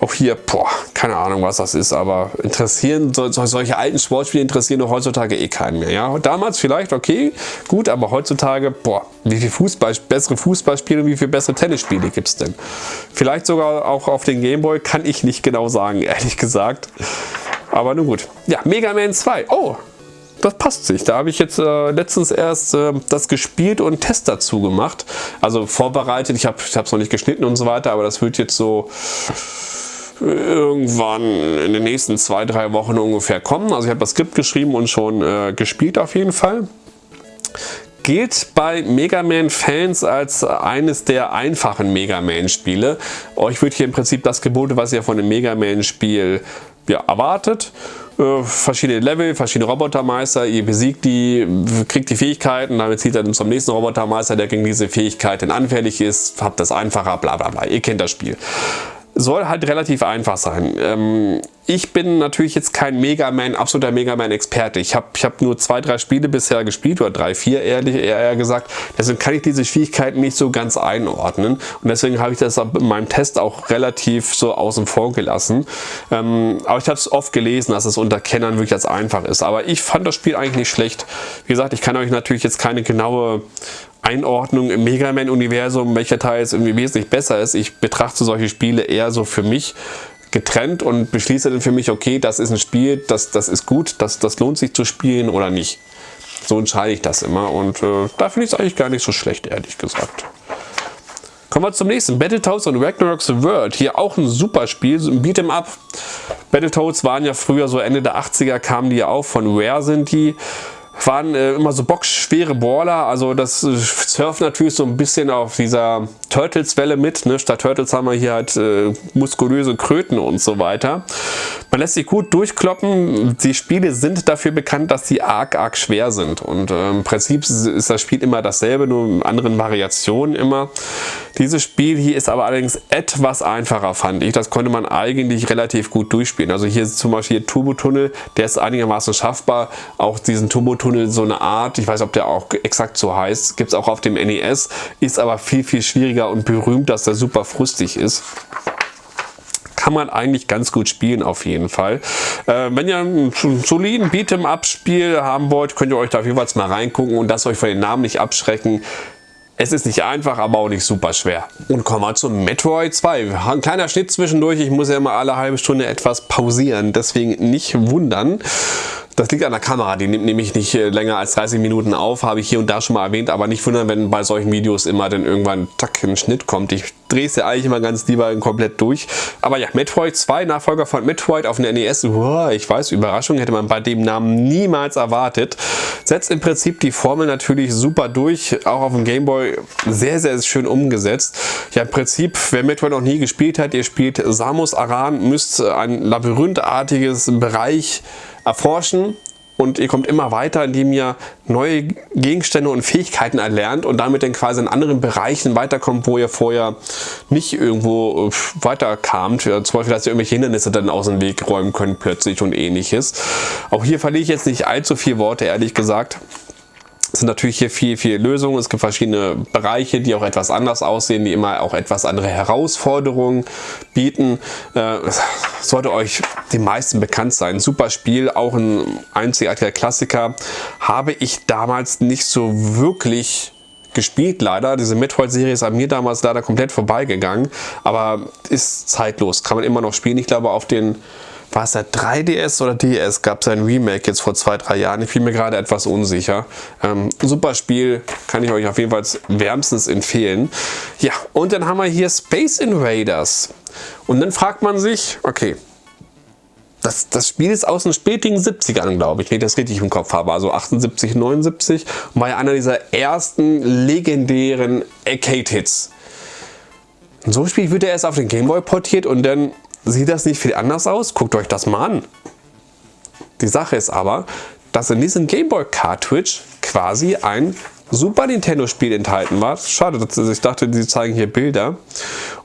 Auch hier, boah, keine Ahnung, was das ist, aber interessieren, so, solche alten Sportspiele interessieren doch heutzutage eh keinen mehr. Ja? Damals vielleicht, okay, gut, aber heutzutage, boah, wie viel Fußball, bessere Fußballspiele und wie viel bessere Tennisspiele gibt es denn? Vielleicht sogar auch auf den Gameboy, kann ich nicht genau sagen, ehrlich gesagt. Aber nun gut. Ja, Mega Man 2. Oh, das passt sich. Da habe ich jetzt äh, letztens erst äh, das gespielt und einen Test dazu gemacht. Also vorbereitet. Ich habe es noch nicht geschnitten und so weiter, aber das wird jetzt so irgendwann in den nächsten zwei, drei Wochen ungefähr kommen. Also ich habe das Skript geschrieben und schon äh, gespielt auf jeden Fall. Gilt bei Mega Man Fans als eines der einfachen Mega Man Spiele. Euch wird hier im Prinzip das geboten, was ihr von einem Mega Man Spiel ja, erwartet. Äh, verschiedene Level, verschiedene Robotermeister, ihr besiegt die, kriegt die Fähigkeiten, damit zieht er zum nächsten Robotermeister, der gegen diese Fähigkeiten anfällig ist, habt das einfacher, bla bla bla. Ihr kennt das Spiel soll halt relativ einfach sein. Ähm, ich bin natürlich jetzt kein Mega Man, absoluter Mega Man Experte. Ich habe ich hab nur zwei, drei Spiele bisher gespielt oder drei, vier ehrlich eher gesagt. Deswegen kann ich diese Schwierigkeiten nicht so ganz einordnen und deswegen habe ich das in meinem Test auch relativ so außen vor gelassen. Ähm, aber ich habe es oft gelesen, dass es unter Kennern wirklich als einfach ist. Aber ich fand das Spiel eigentlich nicht schlecht. Wie gesagt, ich kann euch natürlich jetzt keine genaue Einordnung im Mega Man-Universum, welcher Teil jetzt irgendwie wesentlich besser ist. Ich betrachte solche Spiele eher so für mich getrennt und beschließe dann für mich, okay, das ist ein Spiel, das, das ist gut, das, das lohnt sich zu spielen oder nicht. So entscheide ich das immer und äh, da finde ich es eigentlich gar nicht so schlecht, ehrlich gesagt. Kommen wir zum nächsten. Battletoads und Ragnarok's World. Hier auch ein super Spiel, ein Beat'em Up. Battletoads waren ja früher so Ende der 80er, kamen die ja auch, von Rare sind die waren äh, immer so boxschwere Baller, also das äh, surft natürlich so ein bisschen auf dieser Turtles-Welle mit. Ne? Statt Turtles haben wir hier halt äh, muskulöse Kröten und so weiter. Man lässt sich gut durchkloppen. Die Spiele sind dafür bekannt, dass sie arg, arg schwer sind. Und äh, im Prinzip ist das Spiel immer dasselbe, nur in anderen Variationen immer. Dieses Spiel hier ist aber allerdings etwas einfacher, fand ich. Das konnte man eigentlich relativ gut durchspielen. Also hier zum Beispiel Turbo-Tunnel, der ist einigermaßen schaffbar. Auch diesen Turbo-Tunnel, so eine Art, ich weiß, ob der auch exakt so heißt, gibt es auch auf dem NES, ist aber viel, viel schwieriger und berühmt, dass der super frustig ist kann man eigentlich ganz gut spielen auf jeden Fall. Äh, wenn ihr einen soliden Beat'em-up-Spiel haben wollt, könnt ihr euch da jeweils mal reingucken und das euch von den Namen nicht abschrecken. Es ist nicht einfach, aber auch nicht super schwer. Und kommen wir zum Metroid 2. Ein kleiner Schnitt zwischendurch. Ich muss ja immer alle halbe Stunde etwas pausieren, deswegen nicht wundern. Das liegt an der Kamera, die nimmt nämlich nicht äh, länger als 30 Minuten auf, habe ich hier und da schon mal erwähnt, aber nicht wundern, wenn bei solchen Videos immer dann irgendwann zack ein Schnitt kommt. Ich drehe es ja eigentlich immer ganz lieber komplett durch. Aber ja, Metroid 2, Nachfolger von Metroid auf dem NES, wow, ich weiß, Überraschung hätte man bei dem Namen niemals erwartet. Setzt im Prinzip die Formel natürlich super durch, auch auf dem Gameboy sehr, sehr schön umgesetzt. Ja, im Prinzip, wer Metroid noch nie gespielt hat, ihr spielt Samus Aran, müsst ein labyrinthartiges Bereich erforschen und ihr kommt immer weiter, indem ihr neue Gegenstände und Fähigkeiten erlernt und damit dann quasi in anderen Bereichen weiterkommt, wo ihr vorher nicht irgendwo äh, weiterkamt. Zum Beispiel, dass ihr irgendwelche Hindernisse dann aus dem Weg räumen könnt plötzlich und ähnliches. Auch hier verliere ich jetzt nicht allzu viele Worte, ehrlich gesagt. Sind natürlich hier viel, viel Lösungen. Es gibt verschiedene Bereiche, die auch etwas anders aussehen, die immer auch etwas andere Herausforderungen bieten. Äh, sollte euch die meisten bekannt sein. Super Spiel, auch ein einzigartiger Klassiker. Habe ich damals nicht so wirklich gespielt leider. Diese Metroid-Serie ist an mir damals leider komplett vorbeigegangen, aber ist zeitlos, kann man immer noch spielen. Ich glaube auf den war es der 3DS oder DS, gab es ein Remake jetzt vor zwei, drei Jahren. Ich bin mir gerade etwas unsicher. Ähm, super Spiel, kann ich euch auf jeden Fall wärmstens empfehlen. Ja, und dann haben wir hier Space Invaders. Und dann fragt man sich, okay, das, das Spiel ist aus den spätigen 70ern, glaube ich, wenn ich das richtig im Kopf habe. Also 78, 79. Und war ja einer dieser ersten legendären Arcade-Hits. So ein Spiel wird er erst auf den Gameboy portiert und dann Sieht das nicht viel anders aus? Guckt euch das mal an. Die Sache ist aber, dass in diesem Gameboy Cartridge quasi ein Super Nintendo Spiel enthalten war. Schade, ich dachte, sie zeigen hier Bilder.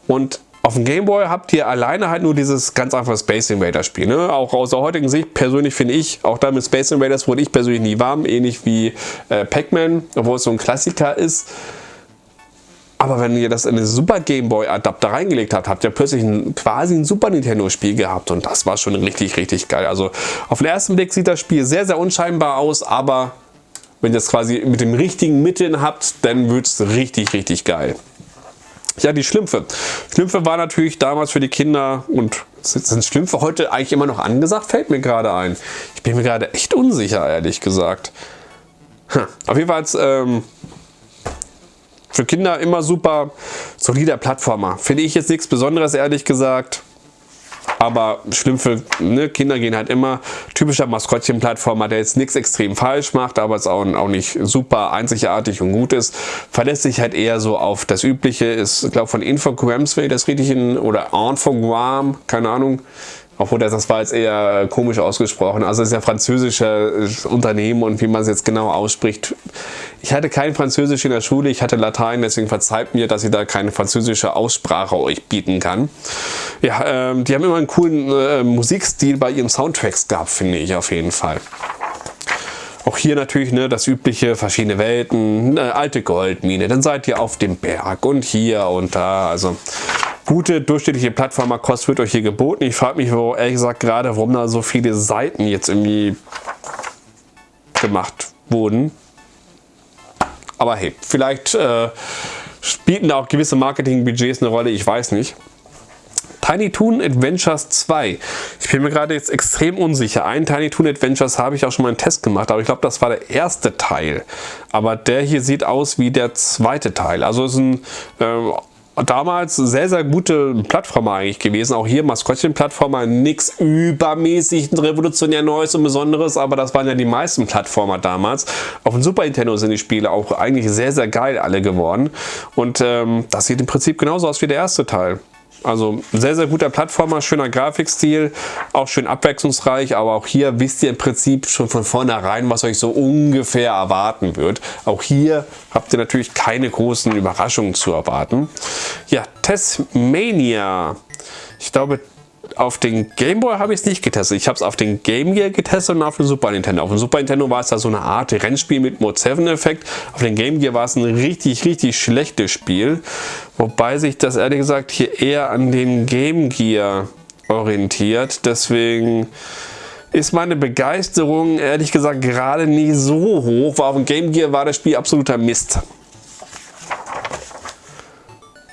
Und auf dem Gameboy habt ihr alleine halt nur dieses ganz einfache Space Invader Spiel. Ne? Auch aus der heutigen Sicht, persönlich finde ich, auch da mit Space Invaders wurde ich persönlich nie warm, ähnlich wie äh, Pac-Man, obwohl es so ein Klassiker ist. Aber wenn ihr das in den Super Game Boy Adapter reingelegt habt, habt ihr plötzlich ein, quasi ein Super Nintendo Spiel gehabt und das war schon richtig, richtig geil. Also auf den ersten Blick sieht das Spiel sehr, sehr unscheinbar aus, aber wenn ihr es quasi mit dem richtigen Mitteln habt, dann wird es richtig, richtig geil. Ja, die Schlümpfe. Schlümpfe war natürlich damals für die Kinder und sind Schlümpfe heute eigentlich immer noch angesagt? Fällt mir gerade ein. Ich bin mir gerade echt unsicher, ehrlich gesagt. Hm. Auf jeden Fall ähm, für Kinder immer super solider Plattformer. Finde ich jetzt nichts Besonderes, ehrlich gesagt. Aber schlimm für ne, Kinder gehen halt immer. Typischer Maskottchen-Plattformer, der jetzt nichts extrem falsch macht, aber es auch, auch nicht super einzigartig und gut ist. Verlässt sich halt eher so auf das Übliche. Ist, glaube von Infogrames, wenn ich das richtig in, oder Infogram, keine Ahnung, obwohl das, war jetzt eher komisch ausgesprochen. Also es ist ja französisches Unternehmen und wie man es jetzt genau ausspricht. Ich hatte kein Französisch in der Schule, ich hatte Latein, deswegen verzeiht mir, dass ich da keine französische Aussprache euch bieten kann. Ja, ähm, die haben immer einen coolen äh, Musikstil bei ihren Soundtracks gehabt, finde ich auf jeden Fall. Auch hier natürlich ne, das übliche, verschiedene Welten, eine alte Goldmine, dann seid ihr auf dem Berg und hier und da. Also gute durchschnittliche Plattformerkost wird euch hier geboten. Ich frage mich wo, ehrlich gesagt gerade, warum da so viele Seiten jetzt irgendwie gemacht wurden. Aber hey, vielleicht äh, spielten da auch gewisse Marketingbudgets eine Rolle, ich weiß nicht. Tiny Toon Adventures 2. Ich bin mir gerade jetzt extrem unsicher. Ein Tiny Toon Adventures habe ich auch schon mal einen Test gemacht, aber ich glaube, das war der erste Teil. Aber der hier sieht aus wie der zweite Teil. Also ist ein äh, damals sehr, sehr gute Plattformer eigentlich gewesen. Auch hier Maskottchen-Plattformer, nichts übermäßig revolutionär Neues und Besonderes, aber das waren ja die meisten Plattformer damals. Auf dem Super Nintendo sind die Spiele auch eigentlich sehr, sehr geil alle geworden. Und ähm, das sieht im Prinzip genauso aus wie der erste Teil. Also sehr, sehr guter Plattformer, schöner Grafikstil, auch schön abwechslungsreich, aber auch hier wisst ihr im Prinzip schon von vornherein, was euch so ungefähr erwarten wird. Auch hier habt ihr natürlich keine großen Überraschungen zu erwarten. Ja, Testmania. Ich glaube, auf den Game Boy habe ich es nicht getestet. Ich habe es auf den Game Gear getestet und auf dem Super Nintendo. Auf dem Super Nintendo war es da so eine Art Rennspiel mit Mode 7 Effekt. Auf dem Game Gear war es ein richtig, richtig schlechtes Spiel. Wobei sich das ehrlich gesagt hier eher an den Game Gear orientiert. Deswegen ist meine Begeisterung ehrlich gesagt gerade nie so hoch, weil auf dem Game Gear war das Spiel absoluter Mist.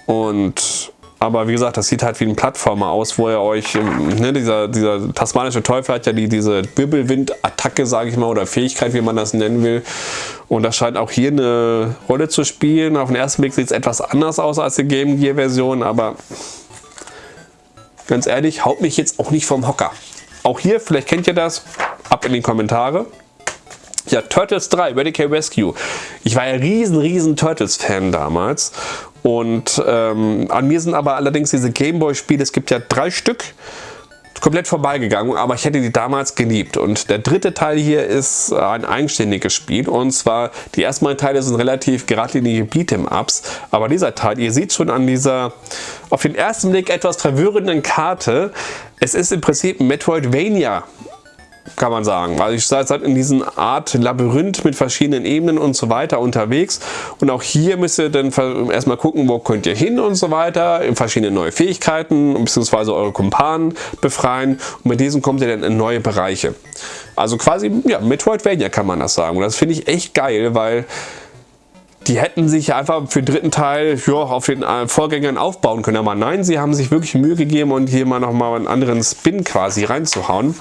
Und Aber wie gesagt, das sieht halt wie ein Plattformer aus, wo ihr euch, ähm, ne, dieser, dieser tasmanische Teufel hat ja die, diese Wirbelwind-Attacke, sage ich mal, oder Fähigkeit, wie man das nennen will. Und das scheint auch hier eine Rolle zu spielen. Auf den ersten Blick sieht es etwas anders aus als die Game Gear Version, aber ganz ehrlich, haut mich jetzt auch nicht vom Hocker. Auch hier, vielleicht kennt ihr das, ab in die Kommentare. Ja, Turtles 3, Radical Rescue. Ich war ja riesen, riesen Turtles-Fan damals. Und ähm, an mir sind aber allerdings diese Gameboy-Spiele, es gibt ja drei Stück, komplett vorbeigegangen, aber ich hätte die damals geliebt. Und der dritte Teil hier ist ein eigenständiges Spiel. Und zwar die ersten beiden Teile sind relativ geradlinige Beat'em-Ups, aber dieser Teil, ihr seht schon an dieser auf den ersten Blick etwas verwirrenden Karte, es ist im Prinzip ein Metroidvania kann man sagen. Also ich seid in diesem Art Labyrinth mit verschiedenen Ebenen und so weiter unterwegs und auch hier müsst ihr dann erstmal gucken, wo könnt ihr hin und so weiter, verschiedene neue Fähigkeiten bzw. eure Kumpanen befreien und mit diesen kommt ihr dann in neue Bereiche. Also quasi, ja, Metroidvania kann man das sagen und das finde ich echt geil, weil die hätten sich einfach für den dritten Teil ja, auf den äh, Vorgängern aufbauen können. Aber nein, sie haben sich wirklich Mühe gegeben und hier mal nochmal einen anderen Spin quasi reinzuhauen.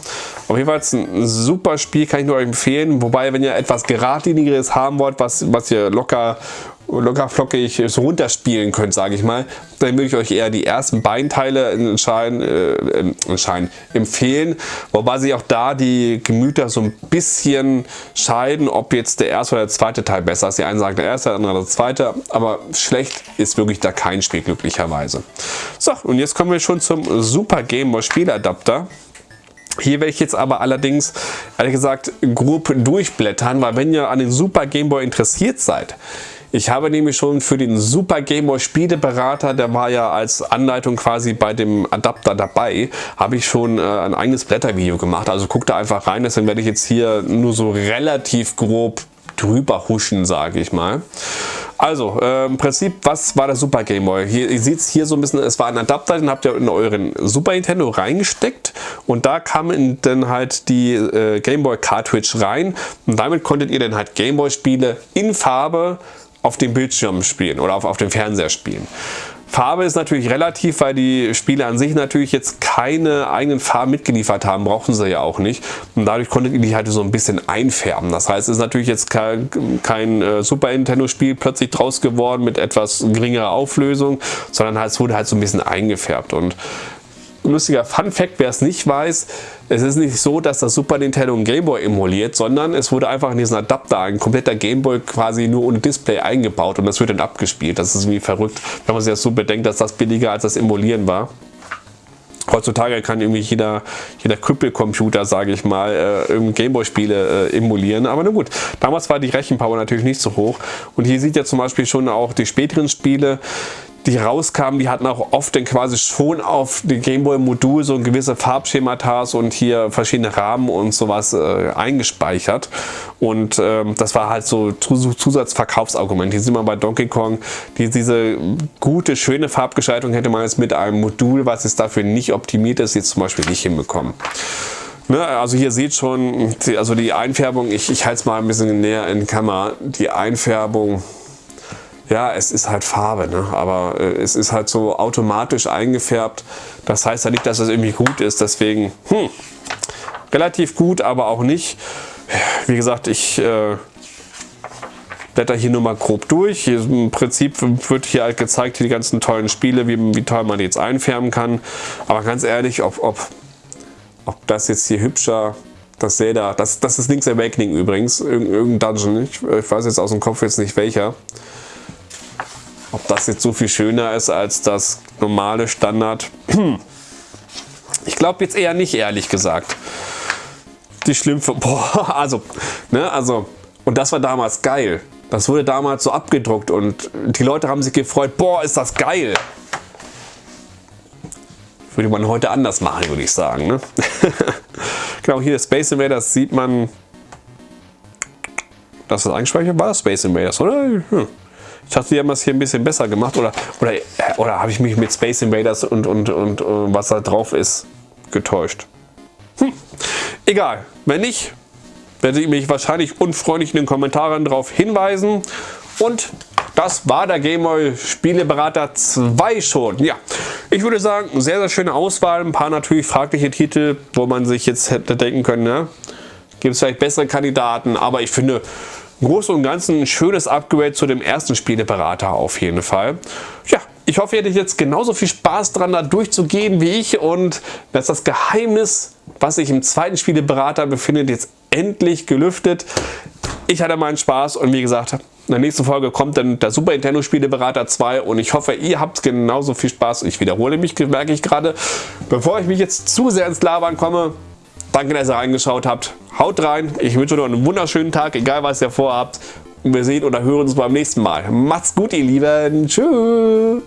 Auf jeden Fall ein super Spiel, kann ich nur empfehlen. Wobei, wenn ihr etwas geradlinigeres haben wollt, was, was ihr locker locker flockig so runterspielen könnt, sage ich mal, dann würde ich euch eher die ersten Beinteile entscheiden, äh, entscheiden, empfehlen. Wobei sich auch da die Gemüter so ein bisschen scheiden, ob jetzt der erste oder der zweite Teil besser ist. Die einen sagen der erste, der andere der zweite, aber schlecht ist wirklich da kein Spiel glücklicherweise. So, und jetzt kommen wir schon zum Super Game Boy Spieladapter. Hier werde ich jetzt aber allerdings, ehrlich gesagt, grob durchblättern, weil wenn ihr an den Super Game Boy interessiert seid, ich habe nämlich schon für den Super Game Boy Spieleberater, der war ja als Anleitung quasi bei dem Adapter dabei, habe ich schon äh, ein eigenes Blättervideo gemacht. Also guckt da einfach rein, deswegen werde ich jetzt hier nur so relativ grob drüber huschen, sage ich mal. Also, äh, im Prinzip, was war der Super Game Boy? Hier, ihr seht es hier so ein bisschen, es war ein Adapter, den habt ihr in euren Super Nintendo reingesteckt und da kam dann halt die äh, Game Boy Cartridge rein und damit konntet ihr dann halt Game Boy Spiele in Farbe auf dem Bildschirm spielen oder auf, auf dem Fernseher spielen. Farbe ist natürlich relativ, weil die Spiele an sich natürlich jetzt keine eigenen Farben mitgeliefert haben, brauchen sie ja auch nicht. Und dadurch konntet ihr die halt so ein bisschen einfärben. Das heißt, es ist natürlich jetzt kein, kein äh, Super Nintendo Spiel plötzlich draus geworden mit etwas geringerer Auflösung, sondern halt, es wurde halt so ein bisschen eingefärbt. Und lustiger Fun Fact, wer es nicht weiß, es ist nicht so, dass das Super Nintendo ein Gameboy emuliert, sondern es wurde einfach in diesen Adapter ein kompletter Gameboy quasi nur ohne Display eingebaut und das wird dann abgespielt. Das ist irgendwie verrückt, wenn man sich das so bedenkt, dass das billiger als das Emulieren war. Heutzutage kann irgendwie jeder, jeder Krüppelcomputer, sage ich mal, äh, Gameboy-Spiele äh, emulieren. Aber na gut, damals war die Rechenpower natürlich nicht so hoch. Und hier sieht ihr zum Beispiel schon auch die späteren Spiele, die rauskamen, die hatten auch oft dann quasi schon auf dem Gameboy-Modul so gewisse Farbschemata und hier verschiedene Rahmen und sowas äh, eingespeichert. Und ähm, das war halt so Zusatzverkaufsargument. Hier sieht man bei Donkey Kong, die, diese gute, schöne Farbgestaltung hätte man jetzt mit einem Modul, was jetzt dafür nicht optimiert ist, jetzt zum Beispiel nicht hinbekommen. Ne, also hier seht schon, die, also die Einfärbung, ich, ich halte es mal ein bisschen näher in die Kamera, die Einfärbung ja, es ist halt Farbe, ne? aber äh, es ist halt so automatisch eingefärbt. Das heißt ja nicht, dass es irgendwie gut ist, deswegen hm, relativ gut, aber auch nicht. Wie gesagt, ich äh, blätter hier nur mal grob durch. Hier Im Prinzip wird hier halt gezeigt, die ganzen tollen Spiele, wie, wie toll man die jetzt einfärben kann. Aber ganz ehrlich, ob, ob, ob das jetzt hier hübscher das Zelda, das, das ist Link's Awakening übrigens, irgendein Dungeon, ich, ich weiß jetzt aus dem Kopf jetzt nicht welcher. Ob das jetzt so viel schöner ist als das normale Standard, ich glaube jetzt eher nicht, ehrlich gesagt. Die Schlümpfe, boah, also, ne, also, und das war damals geil. Das wurde damals so abgedruckt und die Leute haben sich gefreut, boah, ist das geil. Würde man heute anders machen, würde ich sagen. Ne? genau, hier Space Invaders sieht man, das eingespeichert war, Space Invaders, oder? Hm. Ich dachte, die haben das hier ein bisschen besser gemacht. Oder, oder, oder habe ich mich mit Space Invaders und, und, und, und was da drauf ist getäuscht? Hm. Egal. Wenn nicht, werde ich mich wahrscheinlich unfreundlich in den Kommentaren darauf hinweisen. Und das war der Gameboy Spieleberater 2 schon. Ja, ich würde sagen, sehr, sehr schöne Auswahl. Ein paar natürlich fragliche Titel, wo man sich jetzt hätte denken können, ne? gibt es vielleicht bessere Kandidaten, aber ich finde, im Großen und Ganzen ein schönes Upgrade zu dem ersten Spieleberater auf jeden Fall. Ja, ich hoffe, ihr hattet jetzt genauso viel Spaß dran, da durchzugehen wie ich und dass das Geheimnis, was sich im zweiten Spieleberater befindet, jetzt endlich gelüftet. Ich hatte meinen Spaß und wie gesagt, in der nächsten Folge kommt dann der Super Nintendo Spieleberater 2 und ich hoffe, ihr habt genauso viel Spaß. Ich wiederhole mich, merke ich gerade. Bevor ich mich jetzt zu sehr ins Labern komme, danke, dass ihr reingeschaut habt. Haut rein, ich wünsche euch einen wunderschönen Tag, egal was ihr vorhabt. Und wir sehen oder hören uns beim nächsten Mal. Macht's gut, ihr Lieben. Tschüss.